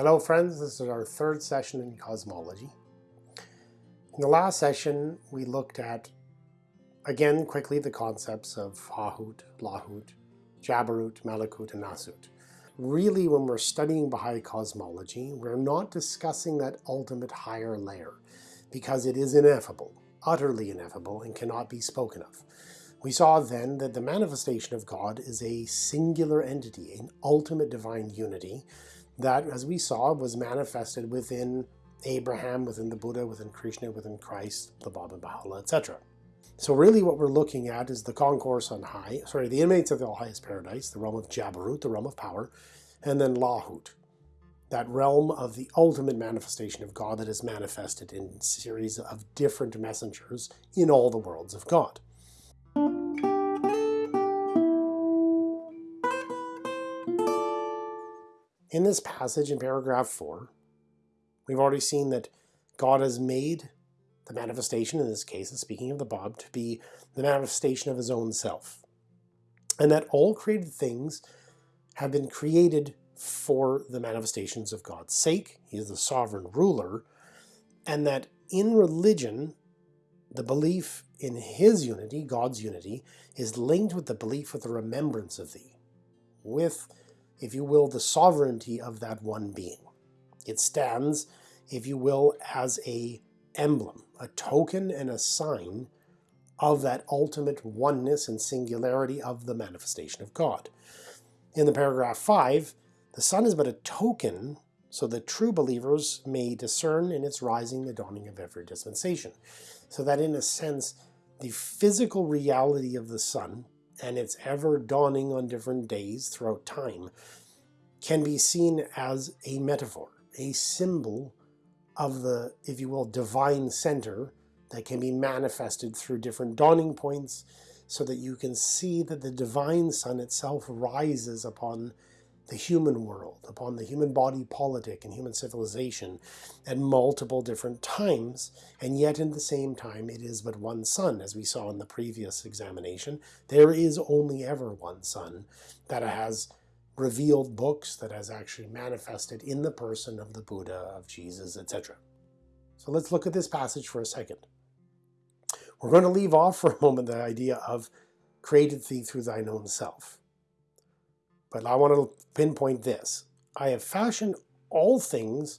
Hello friends, this is our third session in cosmology. In the last session we looked at, again quickly, the concepts of Hahut, Lahut, Jabarut, Malakut, and Nasut. Really when we're studying Baha'i cosmology, we're not discussing that ultimate higher layer because it is ineffable, utterly ineffable, and cannot be spoken of. We saw then that the manifestation of God is a singular entity, an ultimate divine unity, that, as we saw, was manifested within Abraham, within the Buddha, within Krishna, within Christ, the Bab Baha'u'llah, etc. So really what we're looking at is the concourse on high, sorry, the inmates of the highest paradise, the realm of Jabarut, the realm of power, and then Lahut, that realm of the ultimate manifestation of God that is manifested in series of different messengers in all the worlds of God. In this passage in paragraph 4, we've already seen that God has made the manifestation, in this case, speaking of the Bab, to be the manifestation of his own self. And that all created things have been created for the manifestations of God's sake. He is the sovereign ruler. And that in religion, the belief in his unity, God's unity, is linked with the belief with the remembrance of thee, with if you will, the sovereignty of that one being. It stands, if you will, as a emblem, a token and a sign of that ultimate oneness and singularity of the manifestation of God. In the paragraph 5, the sun is but a token so that true believers may discern in its rising the dawning of every dispensation. So that in a sense, the physical reality of the sun and its ever dawning on different days throughout time can be seen as a metaphor, a symbol of the, if you will, divine center that can be manifested through different dawning points so that you can see that the divine sun itself rises upon the human world, upon the human body politic and human civilization at multiple different times, and yet in the same time it is but one sun, as we saw in the previous examination. There is only ever one sun that has revealed books, that has actually manifested in the person of the Buddha, of Jesus, etc. So let's look at this passage for a second. We're going to leave off for a moment the idea of created thee through thine own self. But I want to pinpoint this. I have fashioned all things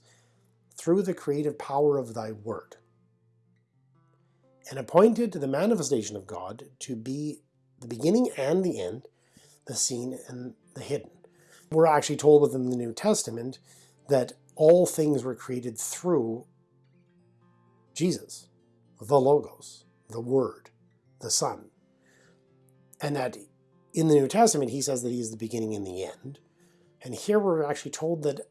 through the creative power of thy word, and appointed to the manifestation of God to be the beginning and the end, the seen and the hidden. We're actually told within the New Testament that all things were created through Jesus, the Logos, the Word, the Son. And that in the New Testament, he says that he is the beginning and the end. And here we're actually told that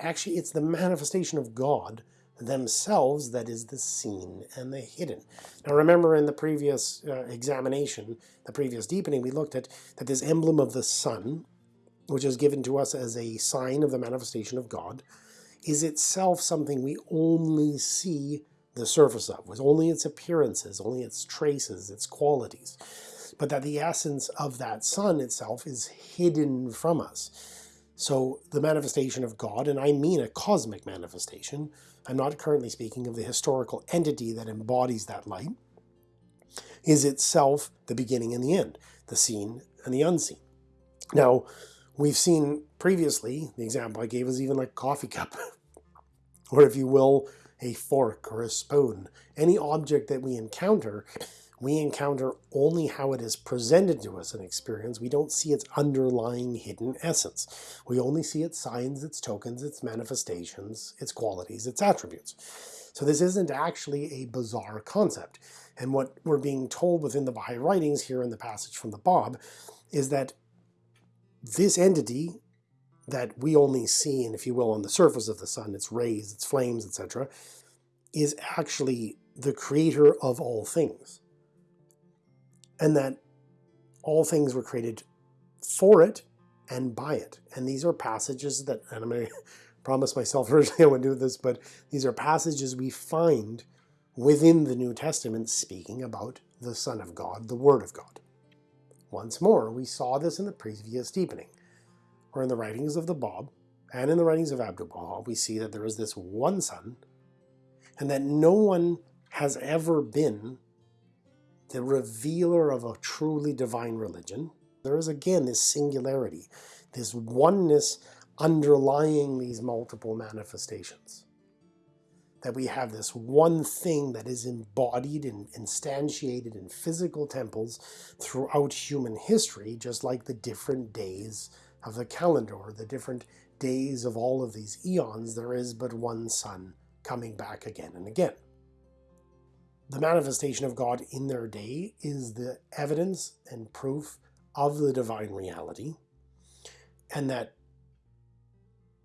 actually it's the manifestation of God themselves that is the seen and the hidden. Now remember in the previous uh, examination, the previous deepening, we looked at that this emblem of the sun, which is given to us as a sign of the manifestation of God, is itself something we only see the surface of, with only its appearances, only its traces, its qualities but that the essence of that sun itself is hidden from us. So the manifestation of God, and I mean a cosmic manifestation, I'm not currently speaking of the historical entity that embodies that light, is itself the beginning and the end, the seen and the unseen. Now, we've seen previously, the example I gave is even like a coffee cup, or if you will, a fork or a spoon. Any object that we encounter we encounter only how it is presented to us in experience. We don't see its underlying hidden essence. We only see its signs, its tokens, its manifestations, its qualities, its attributes. So this isn't actually a bizarre concept. And what we're being told within the Baha'i writings here in the passage from the Bab is that this entity that we only see, and if you will, on the surface of the sun, its rays, its flames, etc., is actually the creator of all things and that all things were created for it and by it. And these are passages that, and I'm going to promise myself originally I wouldn't do this, but these are passages we find within the New Testament speaking about the Son of God, the Word of God. Once more, we saw this in the previous deepening, where in the writings of the Bab, and in the writings of Abdu'l-Baha, we see that there is this one Son, and that no one has ever been the revealer of a truly divine religion. There is again this singularity, this oneness underlying these multiple manifestations. That we have this one thing that is embodied and instantiated in physical temples throughout human history, just like the different days of the calendar, or the different days of all of these eons, there is but one sun coming back again and again. The manifestation of God in their day is the evidence and proof of the divine reality, and that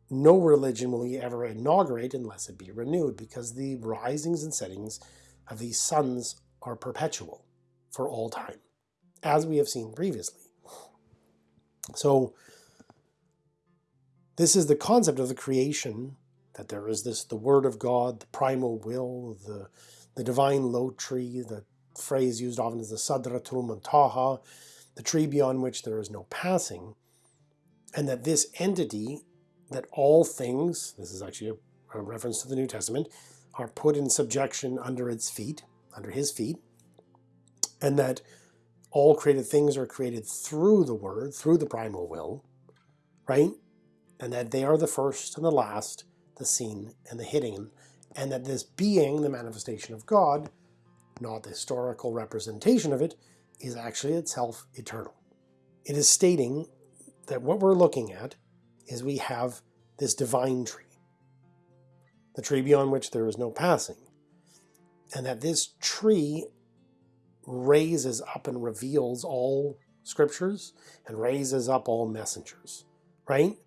no religion will ever inaugurate unless it be renewed, because the risings and settings of these suns are perpetual for all time, as we have seen previously. So this is the concept of the creation, that there is this the Word of God, the primal will, the, the divine lote tree, the phrase used often as the Sadratul Muntaha, the tree beyond which there is no passing, and that this entity, that all things, this is actually a, a reference to the New Testament, are put in subjection under its feet, under his feet, and that all created things are created through the Word, through the primal will, right? and that they are the first and the last, the seen and the hidden, and that this being, the manifestation of God, not the historical representation of it, is actually itself eternal. It is stating that what we're looking at is we have this divine tree, the tree beyond which there is no passing, and that this tree raises up and reveals all scriptures and raises up all messengers, right?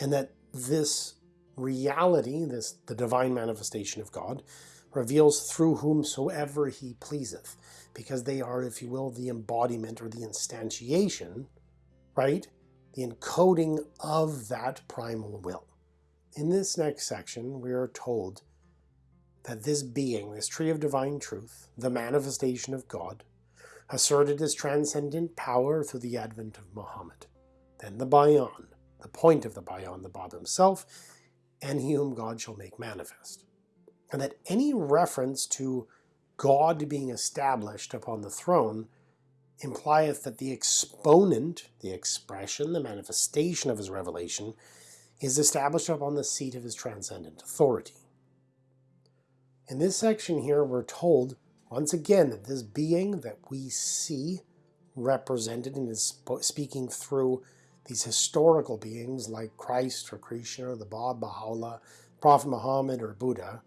and that this reality, this the divine manifestation of God, reveals through whomsoever he pleaseth, because they are, if you will, the embodiment or the instantiation, right? The encoding of that primal will. In this next section, we are told that this being, this tree of divine truth, the manifestation of God, asserted his transcendent power through the advent of Muhammad. Then the Bayan, the point of the Bayan, the Bab himself, and he whom God shall make manifest. And that any reference to God being established upon the throne implieth that the exponent, the expression, the manifestation of his revelation, is established upon the seat of his transcendent authority. In this section here, we're told once again that this being that we see represented and is speaking through these historical beings like Christ or Krishna or the Bab, Baha'u'llah, Prophet Muhammad or Buddha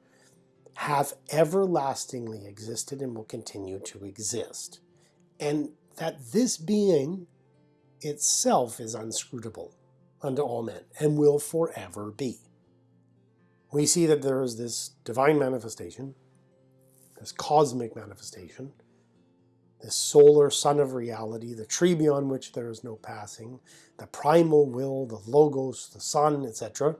have everlastingly existed and will continue to exist. And that this being itself is unscrutable unto all men and will forever be. We see that there is this divine manifestation, this cosmic manifestation, the solar sun of reality, the tree beyond which there is no passing, the primal will, the logos, the sun, etc.,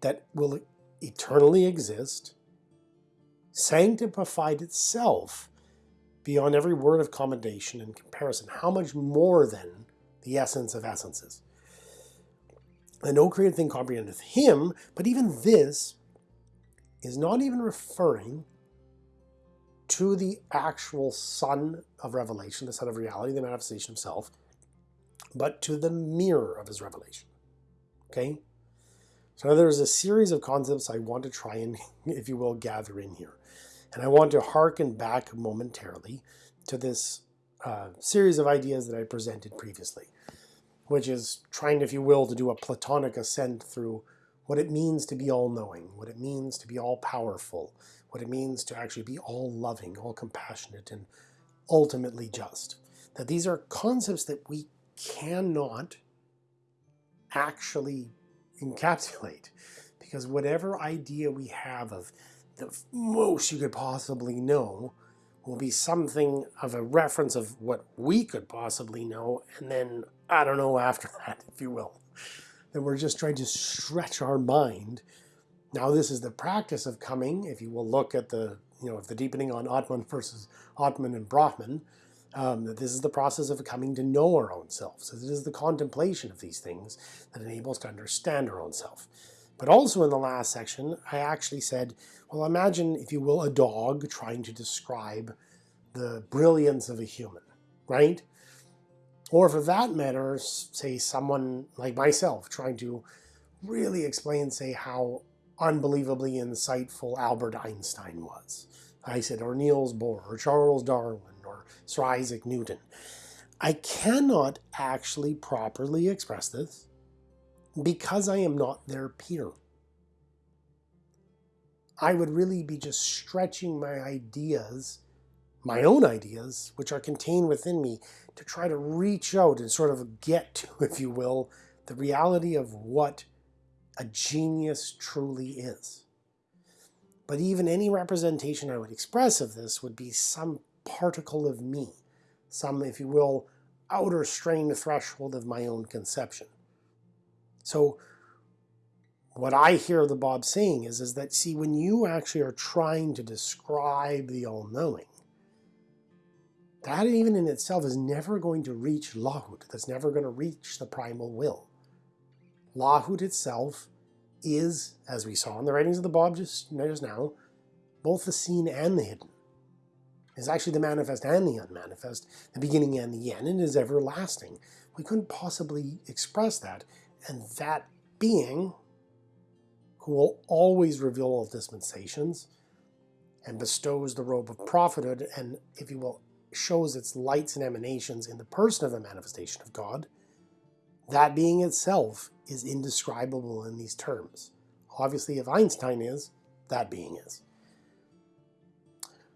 that will eternally exist, sanctified itself beyond every word of commendation and comparison. How much more than the essence of essences? And no created thing comprehendeth him, but even this is not even referring to the actual Sun of Revelation, the Sun of Reality, the manifestation himself, but to the mirror of his revelation. Okay? So now there's a series of concepts I want to try and, if you will, gather in here. And I want to hearken back momentarily to this uh, series of ideas that I presented previously, which is trying, if you will, to do a Platonic ascent through what it means to be all-knowing, what it means to be all-powerful, what it means to actually be all loving, all compassionate, and ultimately just. That these are concepts that we cannot actually encapsulate because whatever idea we have of the most you could possibly know will be something of a reference of what we could possibly know and then I don't know after that if you will that we're just trying to stretch our mind now this is the practice of coming, if you will look at the, you know, if the deepening on Atman versus Atman and Brahman, Um, that this is the process of coming to know our own self. So this is the contemplation of these things that enables to understand our own self. But also in the last section, I actually said, well, imagine, if you will, a dog trying to describe the brilliance of a human, right? Or for that matter, say someone like myself trying to really explain, say, how unbelievably insightful Albert Einstein was. I said, or Niels Bohr, or Charles Darwin, or Sir Isaac Newton. I cannot actually properly express this because I am not their peer. I would really be just stretching my ideas, my own ideas, which are contained within me, to try to reach out and sort of get to, if you will, the reality of what a genius truly is. But even any representation I would express of this would be some particle of me, some, if you will, outer strained threshold of my own conception. So what I hear the Bab saying is, is that, see, when you actually are trying to describe the all-knowing, that even in itself is never going to reach Lahut. That's never going to reach the primal will. Lahut itself is, as we saw in the writings of the Bab just, just now, both the seen and the hidden. Is actually the manifest and the unmanifest, the beginning and the end, and is everlasting. We couldn't possibly express that, and that being, who will always reveal all dispensations, and bestows the robe of prophethood, and, if you will, shows its lights and emanations in the person of the manifestation of God, that being itself is indescribable in these terms. Obviously, if Einstein is, that being is.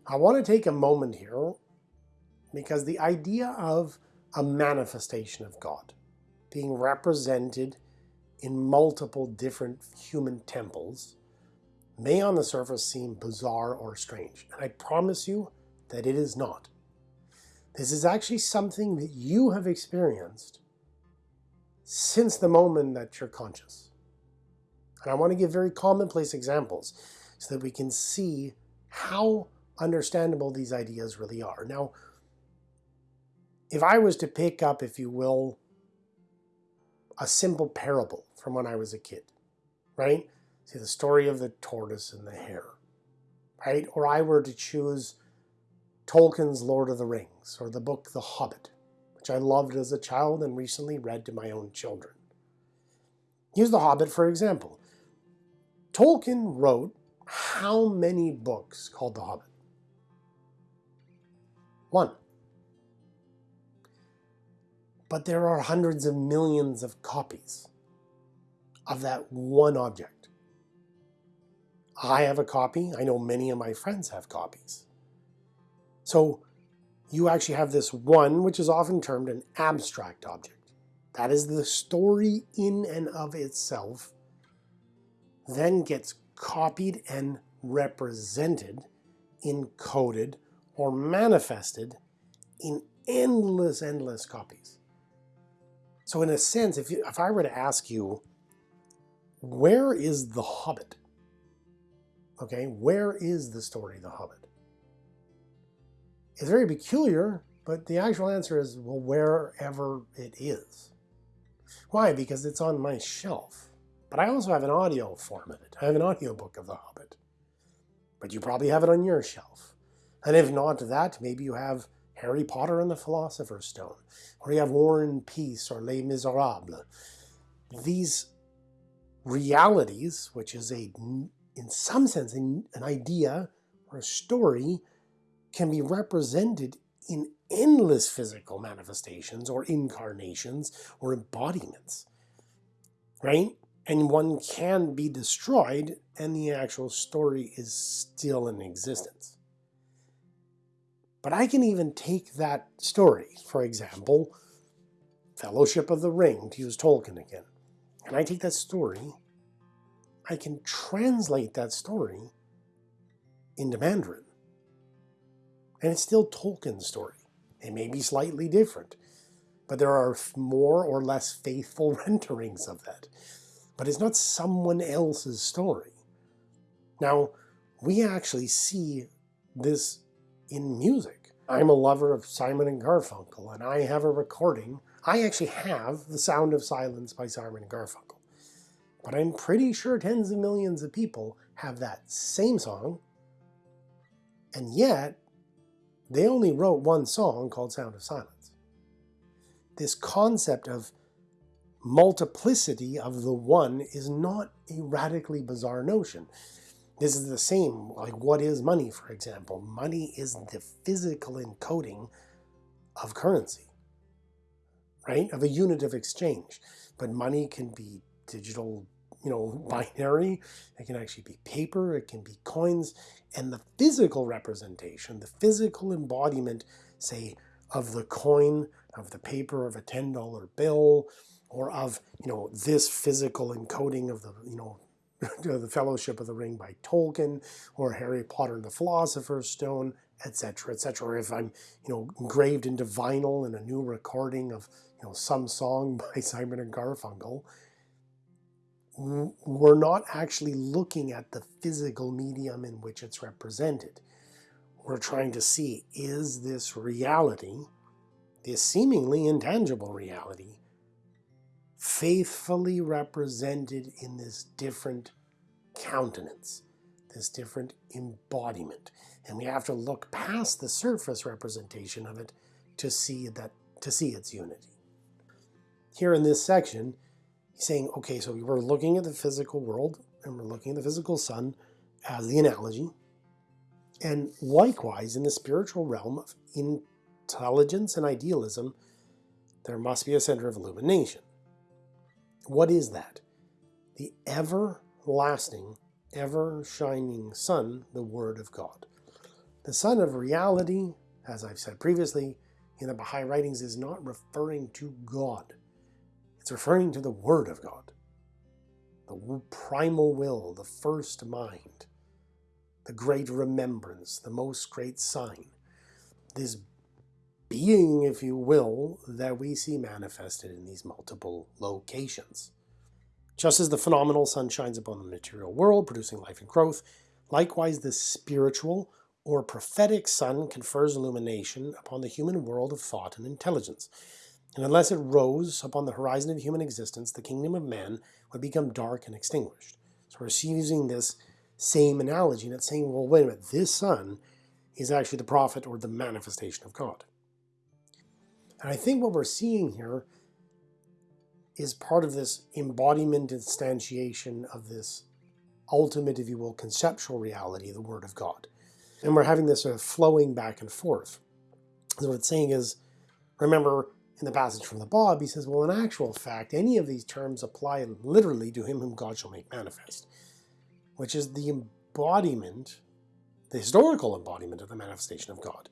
I want to take a moment here because the idea of a manifestation of God being represented in multiple different human temples may on the surface seem bizarre or strange, and I promise you that it is not. This is actually something that you have experienced since the moment that you're conscious. And I want to give very commonplace examples so that we can see how understandable these ideas really are. Now, if I was to pick up, if you will, a simple parable from when I was a kid, right? See the story of the tortoise and the hare, right? Or I were to choose Tolkien's Lord of the Rings or the book The Hobbit, which I loved as a child and recently read to my own children. Use The Hobbit for example. Tolkien wrote how many books called The Hobbit? One. But there are hundreds of millions of copies of that one object. I have a copy. I know many of my friends have copies. So you actually have this one, which is often termed an abstract object. That is the story in and of itself, then gets copied and represented, encoded, or manifested in endless, endless copies. So in a sense, if, you, if I were to ask you, where is the Hobbit? Okay, where is the story the Hobbit? It's very peculiar, but the actual answer is, well, wherever it is. Why? Because it's on my shelf. But I also have an audio form of it. I have an audio book of The Hobbit. But you probably have it on your shelf. And if not that, maybe you have Harry Potter and the Philosopher's Stone, or you have War and Peace or Les Miserables. These realities, which is a, in some sense, an idea or a story, can be represented in endless physical manifestations or incarnations or embodiments, right? And one can be destroyed and the actual story is still in existence. But I can even take that story, for example, Fellowship of the Ring, to use Tolkien again, and I take that story, I can translate that story into Mandarin. And it's still Tolkien's story. It may be slightly different, but there are more or less faithful renderings of that. But it's not someone else's story. Now, we actually see this in music. I'm a lover of Simon and Garfunkel, and I have a recording. I actually have The Sound of Silence by Simon and Garfunkel. But I'm pretty sure tens of millions of people have that same song, and yet they only wrote one song called Sound of Silence. This concept of multiplicity of the one is not a radically bizarre notion. This is the same, like what is money, for example? Money is the physical encoding of currency, right? Of a unit of exchange. But money can be digital, you know, binary. It can actually be paper. It can be coins. And the physical representation, the physical embodiment, say, of the coin, of the paper of a $10 bill, or of, you know, this physical encoding of the, you know, the Fellowship of the Ring by Tolkien, or Harry Potter and the Philosopher's Stone, etc., etc. Or if I'm, you know, engraved into vinyl in a new recording of, you know, some song by Simon and Garfunkel, we're not actually looking at the physical medium in which it's represented. We're trying to see, is this reality, this seemingly intangible reality, faithfully represented in this different countenance, this different embodiment. And we have to look past the surface representation of it to see that to see its unity. Here in this section, he's saying, okay, so we're looking at the physical world and we're looking at the physical sun as the analogy. And likewise, in the spiritual realm of intelligence and idealism, there must be a center of illumination. What is that? The everlasting, ever shining sun, the Word of God. The sun of reality, as I've said previously, in the Baha'i writings is not referring to God. It's referring to the Word of God. The primal will, the first mind, the great remembrance, the most great sign. This being, if you will, that we see manifested in these multiple locations. Just as the phenomenal sun shines upon the material world, producing life and growth, likewise the spiritual or prophetic sun confers illumination upon the human world of thought and intelligence. And unless it rose upon the horizon of human existence, the kingdom of man would become dark and extinguished. So we're using this same analogy, and it's saying, well, wait a minute, this sun is actually the prophet or the manifestation of God. And I think what we're seeing here is part of this embodiment instantiation of this ultimate, if you will, conceptual reality, the Word of God. And we're having this sort of flowing back and forth. So what it's saying is, remember in the passage from the Bab, he says, well, in actual fact, any of these terms apply literally to him whom God shall make manifest, which is the embodiment, the historical embodiment of the manifestation of God.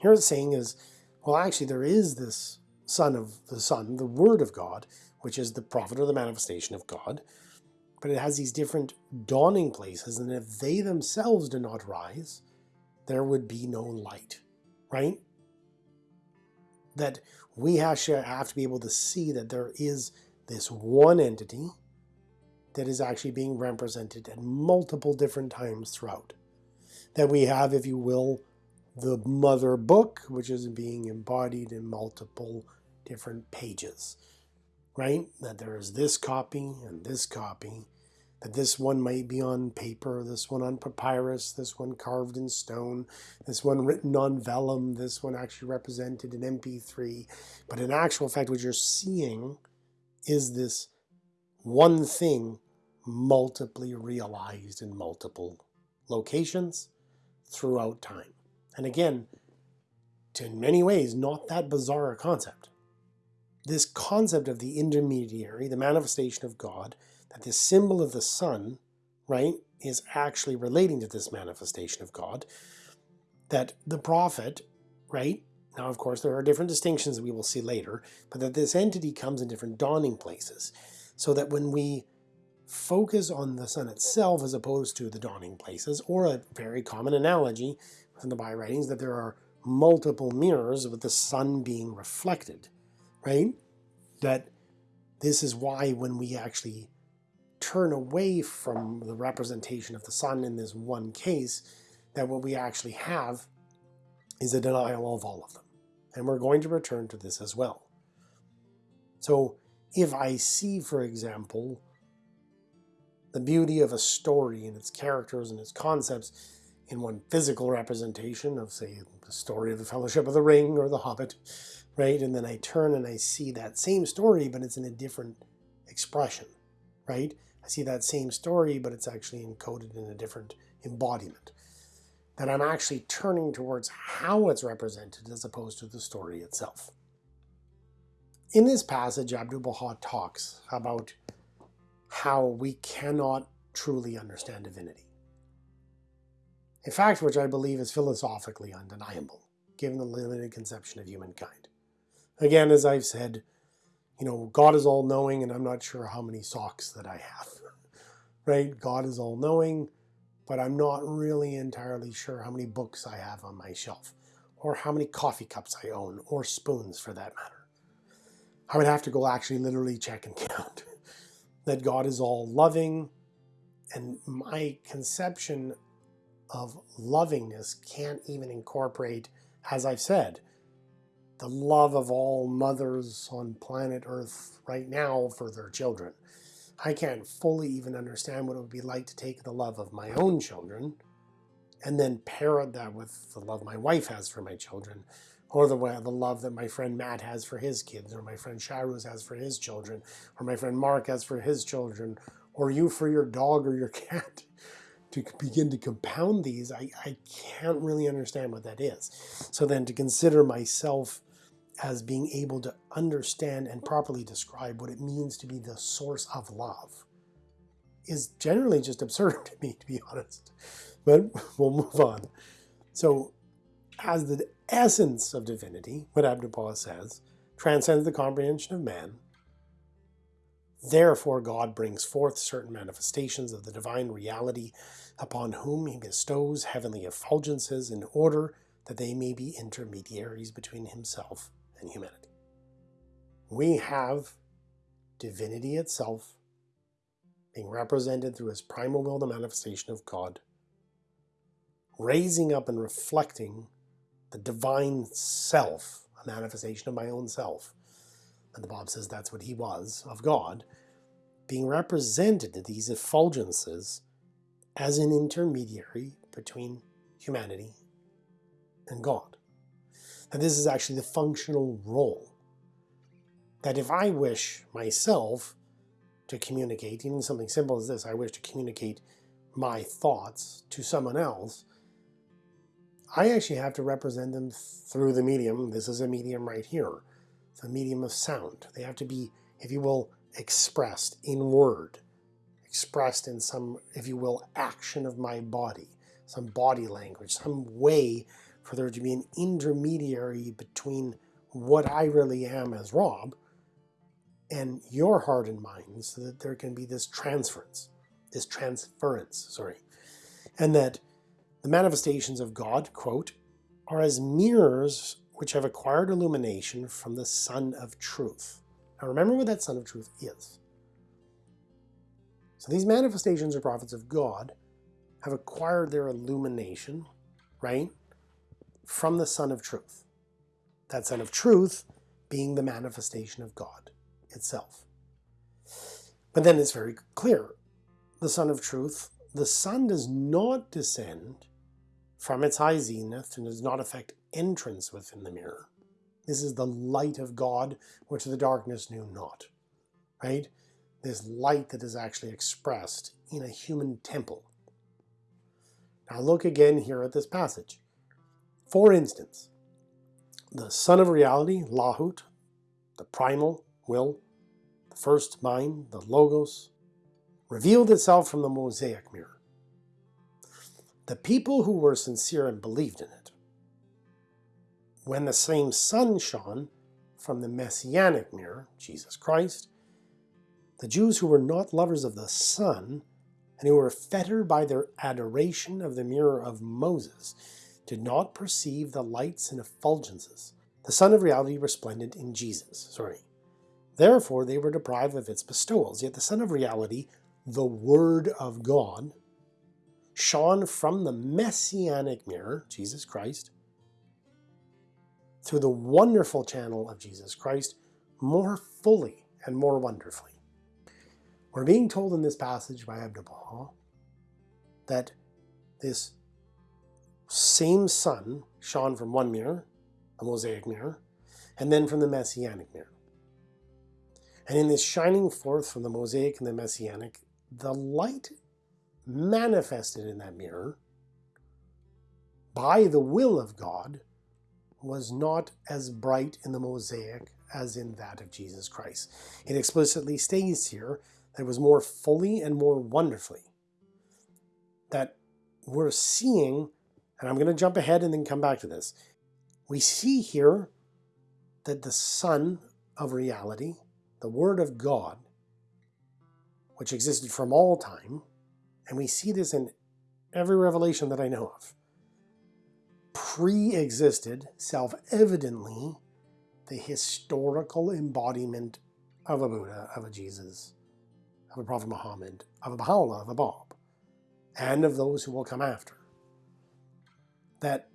Here it's saying is, well, actually, there is this Son of the Son, the Word of God, which is the prophet or the manifestation of God, but it has these different dawning places, and if they themselves do not rise, there would be no light, right? That we actually have to be able to see that there is this one entity that is actually being represented at multiple different times throughout. That we have, if you will, the mother book, which is being embodied in multiple different pages, right? That there is this copy and this copy, that this one might be on paper, this one on papyrus, this one carved in stone, this one written on vellum, this one actually represented in MP3. But in actual fact, what you're seeing is this one thing multiply realized in multiple locations throughout time. And again, to in many ways, not that bizarre a concept. This concept of the intermediary, the manifestation of God, this symbol of the sun, right, is actually relating to this manifestation of God, that the prophet, right, now of course there are different distinctions that we will see later, but that this entity comes in different dawning places, so that when we focus on the sun itself as opposed to the dawning places, or a very common analogy from the Baha'i writings that there are multiple mirrors with the sun being reflected, right? That this is why when we actually turn away from the representation of the sun in this one case, that what we actually have is a denial of all of them. And we're going to return to this as well. So if I see, for example, the beauty of a story and its characters and its concepts in one physical representation of, say, the story of the Fellowship of the Ring or the Hobbit, right? And then I turn and I see that same story, but it's in a different expression, right? I see that same story, but it's actually encoded in a different embodiment. That I'm actually turning towards how it's represented as opposed to the story itself. In this passage, Abdu'l-Baha talks about how we cannot truly understand divinity. A fact which I believe is philosophically undeniable, given the limited conception of humankind. Again, as I've said, you know, God is all knowing and I'm not sure how many socks that I have, right? God is all knowing, but I'm not really entirely sure how many books I have on my shelf or how many coffee cups I own or spoons for that matter. I would have to go actually literally check and count that God is all loving and my conception of lovingness can't even incorporate, as I've said, the love of all mothers on planet Earth right now for their children. I can't fully even understand what it would be like to take the love of my own children and then pair that with the love my wife has for my children or the, the love that my friend Matt has for his kids or my friend Shahruz has for his children or my friend Mark has for his children or you for your dog or your cat to begin to compound these, I, I can't really understand what that is. So then to consider myself as being able to understand and properly describe what it means to be the source of love is generally just absurd to me, to be honest. But we'll move on. So, as the essence of divinity, what Abdu'l-Baha says, transcends the comprehension of man, therefore God brings forth certain manifestations of the divine reality upon whom he bestows heavenly effulgences in order that they may be intermediaries between himself and humanity. We have divinity itself being represented through his primal will, the manifestation of God, raising up and reflecting the divine self, a manifestation of my own self. And the Bab says that's what he was, of God, being represented to these effulgences as an intermediary between humanity and God. And this is actually the functional role. That if I wish myself to communicate, even something simple as this, I wish to communicate my thoughts to someone else, I actually have to represent them through the medium. This is a medium right here. the medium of sound. They have to be, if you will, expressed in word, expressed in some, if you will, action of my body, some body language, some way for there to be an intermediary between what I really am as Rob and your heart and mind so that there can be this transference, this transference, sorry. And that the manifestations of God, quote, are as mirrors which have acquired illumination from the Sun of Truth. Now remember what that Sun of Truth is. So these manifestations or prophets of God have acquired their illumination, right? From the Sun of Truth. That Sun of Truth being the manifestation of God itself. But then it's very clear. The Sun of Truth, the sun does not descend from its high zenith and does not affect entrance within the mirror. This is the light of God, which the darkness knew not. Right? This light that is actually expressed in a human temple. Now look again here at this passage. For instance, the Sun of Reality, Lahut, the primal will, the first mind, the Logos, revealed itself from the Mosaic mirror. The people who were sincere and believed in it. When the same sun shone from the Messianic mirror, Jesus Christ, the Jews who were not lovers of the sun and who were fettered by their adoration of the mirror of Moses did not perceive the lights and effulgences, the sun of reality resplendent in Jesus. Sorry. Therefore they were deprived of its bestowals, yet the sun of reality, the Word of God, shone from the messianic mirror, Jesus Christ, through the wonderful channel of Jesus Christ more fully and more wonderfully. We're being told in this passage by Abdu'l-Baha that this same sun shone from one mirror, a Mosaic mirror, and then from the Messianic mirror. And in this shining forth from the Mosaic and the Messianic, the light manifested in that mirror by the will of God was not as bright in the Mosaic as in that of Jesus Christ. It explicitly states here that it was more fully and more wonderfully. That we're seeing, and I'm going to jump ahead and then come back to this. We see here that the Sun of reality, the Word of God, which existed from all time, and we see this in every revelation that I know of, pre-existed self-evidently the historical embodiment of a Buddha, of a Jesus, of a Prophet Muhammad, of a Baha'u'llah, of a Bab, and of those who will come after. That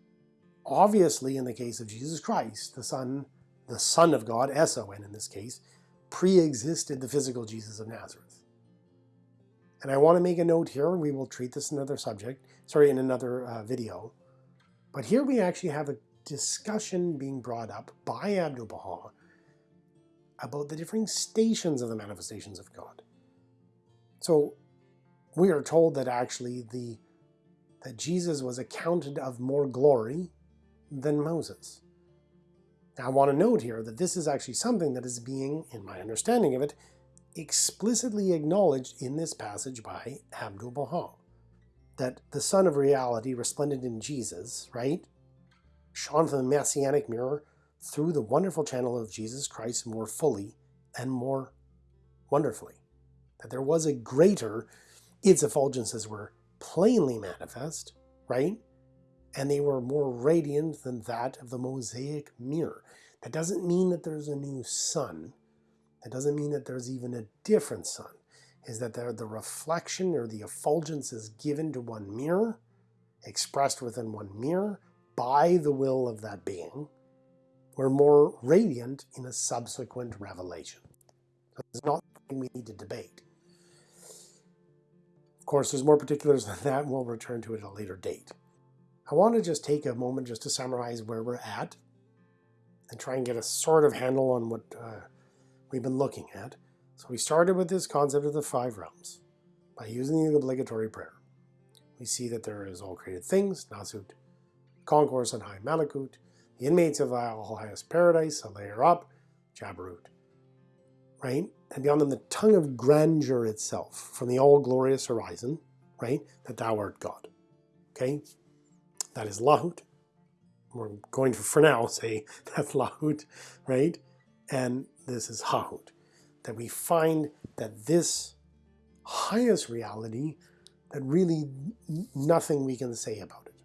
obviously in the case of Jesus Christ, the Son, the Son of God, S-O-N in this case, pre-existed the physical Jesus of Nazareth. And I want to make a note here, we will treat this in another subject, sorry, in another uh, video. But here we actually have a discussion being brought up by Abdu'l-Baha about the different stations of the manifestations of God. So we are told that actually the that Jesus was accounted of more glory than Moses. Now I want to note here that this is actually something that is being, in my understanding of it, explicitly acknowledged in this passage by Abdu'l-Baha. That the Sun of Reality, resplendent in Jesus, right, shone from the Messianic mirror through the wonderful channel of Jesus Christ more fully and more wonderfully. That there was a greater, its effulgences were plainly manifest, right? And they were more radiant than that of the Mosaic mirror. That doesn't mean that there's a new sun. That doesn't mean that there's even a different sun. Is that the reflection or the effulgence is given to one mirror, expressed within one mirror, by the will of that being were more radiant in a subsequent revelation. So it's not something we need to debate. Course, there's more particulars than that, and we'll return to it at a later date. I want to just take a moment just to summarize where we're at and try and get a sort of handle on what uh, we've been looking at. So we started with this concept of the five realms by using the obligatory prayer. We see that there is all created things, Nasut, concourse on high Malakut, the inmates of all highest paradise, a layer up, Jabarut. Right? And beyond them the tongue of grandeur itself, from the all-glorious horizon, right? That thou art God. Okay? That is Lahut. We're going to, for now, say that's Lahut, right? And this is Hahut. That we find that this highest reality, that really nothing we can say about it.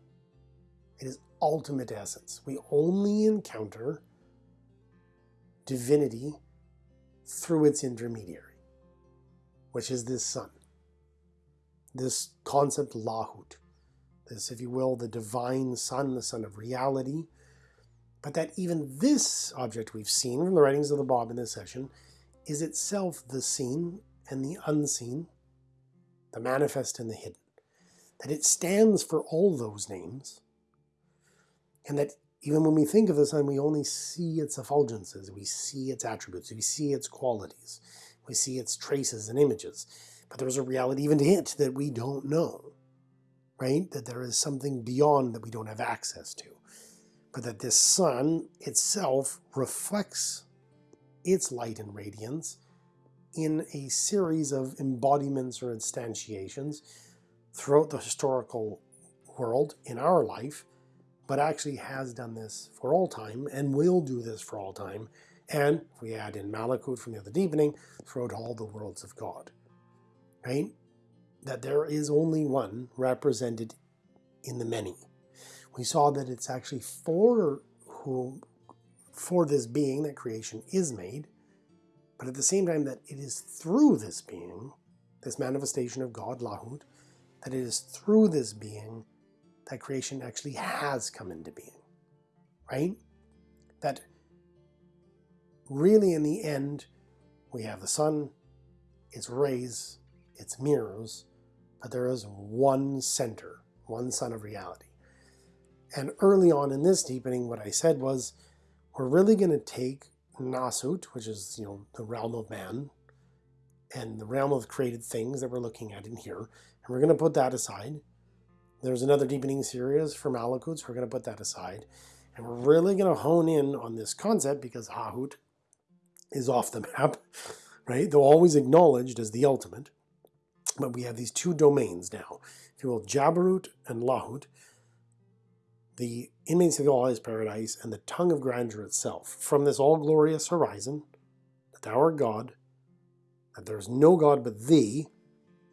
It is ultimate essence. We only encounter divinity through its intermediary, which is this sun. This concept Lahut, this, if you will, the divine sun, the sun of reality, but that even this object we've seen from the writings of the Bab in this session is itself the seen and the unseen, the manifest and the hidden. That it stands for all those names, and that even when we think of the sun, we only see its effulgences, we see its attributes, we see its qualities, we see its traces and images. But there's a reality even to it that we don't know, right? That there is something beyond that we don't have access to. But that this sun itself reflects its light and radiance in a series of embodiments or instantiations throughout the historical world in our life but actually has done this for all time and will do this for all time. And if we add in Malakut from the other deepening, throughout all the worlds of God. Right? That there is only one represented in the many. We saw that it's actually for who for this being that creation is made, but at the same time that it is through this being, this manifestation of God, Lahut, that it is through this being that creation actually has come into being, right? That really in the end, we have the sun, its rays, its mirrors, but there is one center, one sun of reality. And early on in this deepening, what I said was, we're really going to take Nasut, which is you know the realm of man, and the realm of created things that we're looking at in here, and we're going to put that aside. There's another deepening series for Malakut, so we're going to put that aside. And we're really going to hone in on this concept because Hahut is off the map, right? Though always acknowledged as the ultimate. But we have these two domains now, if you will, Jabarut and Lahut, the inmates of the all-highest paradise, and the tongue of grandeur itself. From this all-glorious horizon, that thou art God, that there is no God but thee,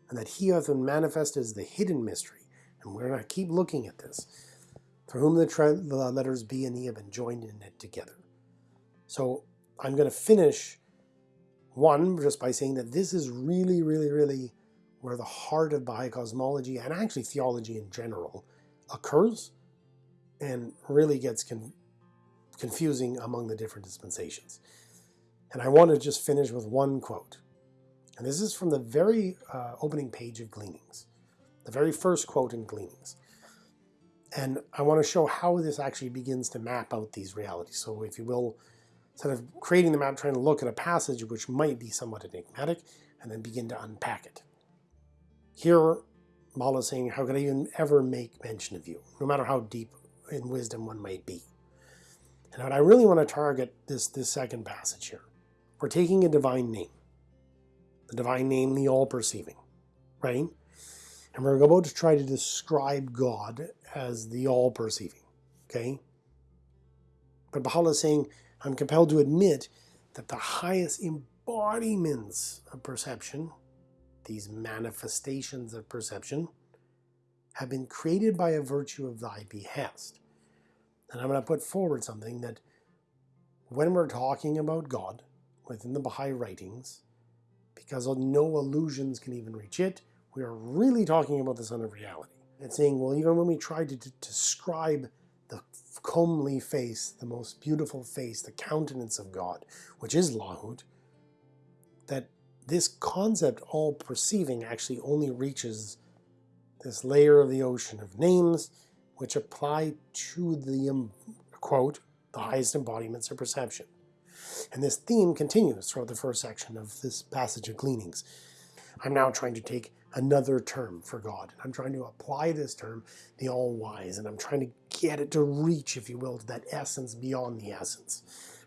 and that he hath been manifested as the hidden mystery. And we're going to keep looking at this. For whom the, the letters B and E have been joined in it together. So I'm going to finish one just by saying that this is really, really, really where the heart of Baha'i cosmology and actually theology in general occurs and really gets con confusing among the different dispensations. And I want to just finish with one quote. And this is from the very uh, opening page of Gleanings, the very first quote in Gleanings. And I want to show how this actually begins to map out these realities. So if you will, instead of creating the map, trying to look at a passage which might be somewhat enigmatic, and then begin to unpack it. Here, Baal is saying, how could I even ever make mention of you, no matter how deep in wisdom one might be. And what I really want to target this, this second passage here. We're taking a divine name. The divine name, the all-perceiving, right? And we're about to try to describe God as the all-perceiving, okay? But Baha'u'llah is saying, I'm compelled to admit that the highest embodiments of perception, these manifestations of perception, have been created by a virtue of thy behest. And I'm going to put forward something that when we're talking about God within the Baha'i writings, because no illusions can even reach it, we are really talking about the Sun of Reality. and saying, well, even when we try to, describe the comely face, the most beautiful face, the countenance of God, which is Lahut, that this concept, all perceiving, actually only reaches this layer of the ocean of names which apply to the, um, quote, the highest embodiments of perception. And this theme continues throughout the first section of this passage of Gleanings. I'm now trying to take another term for God. I'm trying to apply this term, the all-wise, and I'm trying to get it to reach, if you will, to that essence beyond the essence,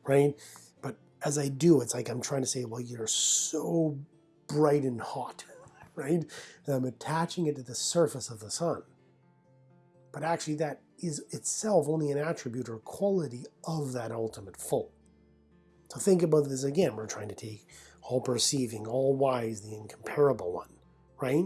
right? But as I do, it's like I'm trying to say, well, you're so bright and hot right? I'm attaching it to the surface of the sun. But actually that is itself only an attribute or quality of that ultimate full. So think about this again. We're trying to take all perceiving, all wise, the incomparable one, right?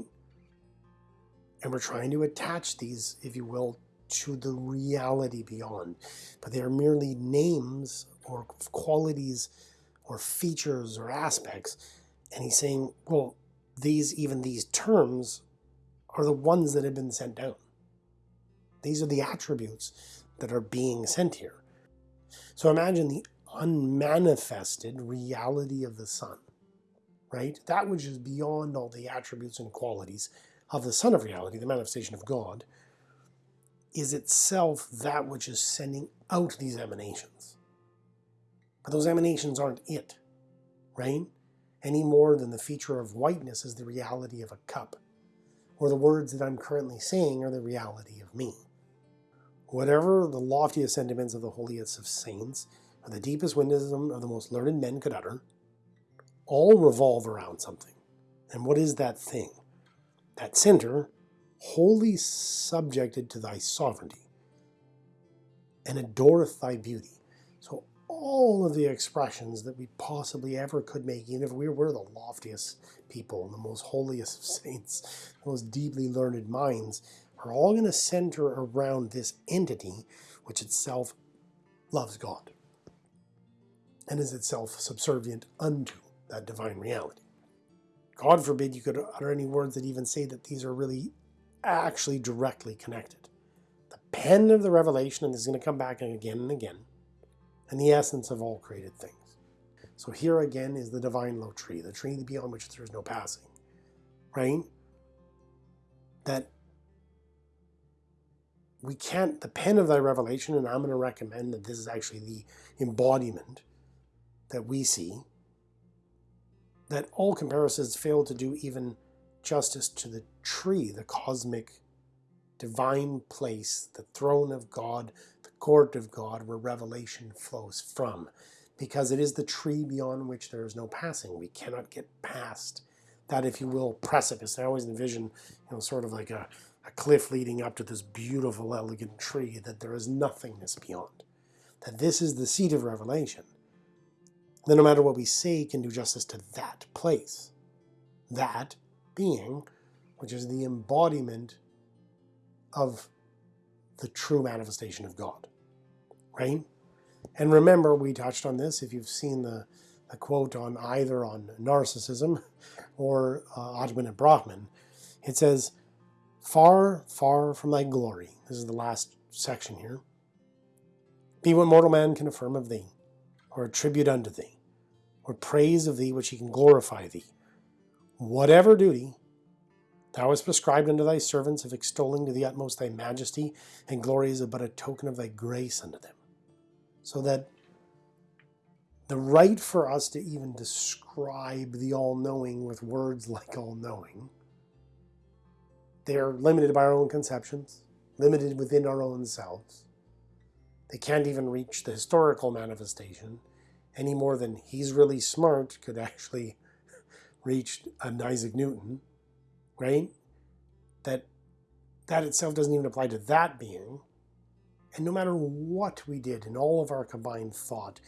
And we're trying to attach these, if you will, to the reality beyond. But they are merely names or qualities or features or aspects. And he's saying, well, these, even these terms, are the ones that have been sent down. These are the attributes that are being sent here. So imagine the unmanifested reality of the sun, right? That which is beyond all the attributes and qualities of the Sun of Reality, the manifestation of God, is itself that which is sending out these emanations. But those emanations aren't it, right? any more than the feature of whiteness is the reality of a cup, or the words that I'm currently saying are the reality of me. Whatever the loftiest sentiments of the holiest of saints, or the deepest wisdom of the most learned men could utter, all revolve around something. And what is that thing? That center, wholly subjected to thy sovereignty, and adoreth thy beauty. So all of the expressions that we possibly ever could make, even if we were the loftiest people, the most holiest of saints, the most deeply learned minds, are all going to center around this entity which itself loves God and is itself subservient unto that divine reality. God forbid you could utter any words that even say that these are really actually directly connected. The pen of the revelation, and this is going to come back again and again, and the essence of all created things. So here again is the divine lote tree, the tree beyond which there is no passing, right? That we can't, the pen of thy revelation, and I'm going to recommend that this is actually the embodiment that we see, that all comparisons fail to do even justice to the tree, the cosmic divine place, the throne of God, the court of God, where revelation flows from because it is the tree beyond which there is no passing. We cannot get past that, if you will, precipice. I always envision, you know, sort of like a, a cliff leading up to this beautiful, elegant tree, that there is nothingness beyond. That this is the seat of revelation. Then no matter what we say can do justice to that place. That being, which is the embodiment of the true manifestation of God. Right? And remember, we touched on this, if you've seen the, the quote on either on narcissism or uh, Atman and Brahman, it says, Far, far from thy glory, this is the last section here, be what mortal man can affirm of thee, or attribute unto thee, or praise of thee which he can glorify thee. Whatever duty thou hast prescribed unto thy servants of extolling to the utmost thy majesty and glory is but a token of thy grace unto them so that the right for us to even describe the all-knowing with words like all-knowing, they're limited by our own conceptions, limited within our own selves. They can't even reach the historical manifestation any more than he's really smart could actually reach an Isaac Newton, right? That that itself doesn't even apply to that being. And no matter what we did in all of our combined thought,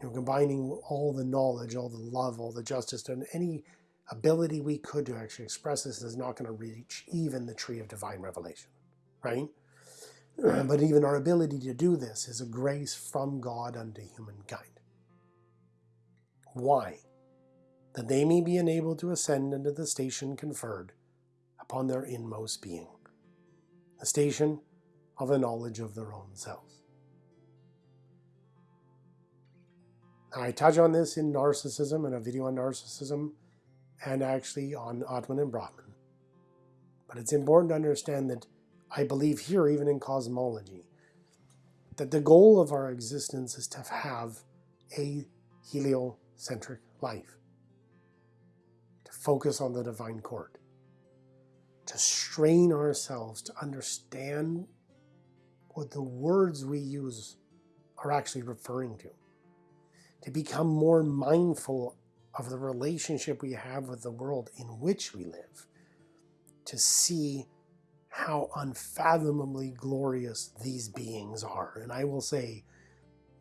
you know, combining all the knowledge, all the love, all the justice, and any ability we could to actually express this is not going to reach even the tree of divine revelation, right? But even our ability to do this is a grace from God unto humankind. Why? That they may be enabled to ascend into the station conferred upon their inmost being. The station of a knowledge of their own selves. I touch on this in narcissism in a video on narcissism and actually on Atman and Brahman. But it's important to understand that I believe here, even in cosmology, that the goal of our existence is to have a heliocentric life, to focus on the divine court, to strain ourselves to understand what the words we use are actually referring to. To become more mindful of the relationship we have with the world in which we live. To see how unfathomably glorious these beings are. And I will say,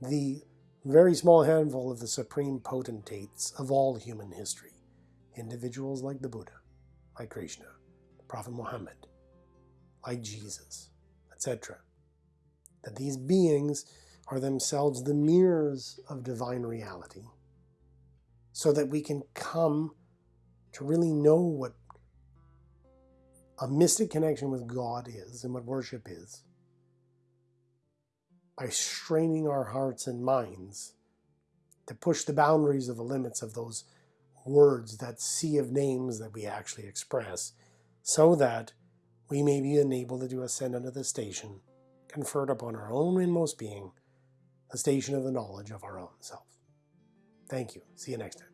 the very small handful of the supreme potentates of all human history. Individuals like the Buddha, like Krishna, the Prophet Muhammad, like Jesus, etc that these beings are themselves the mirrors of divine reality so that we can come to really know what a mystic connection with God is and what worship is by straining our hearts and minds to push the boundaries of the limits of those words, that sea of names that we actually express, so that we may be enabled to do ascend unto the station conferred upon our own inmost being the station of the knowledge of our own self. Thank you. See you next time.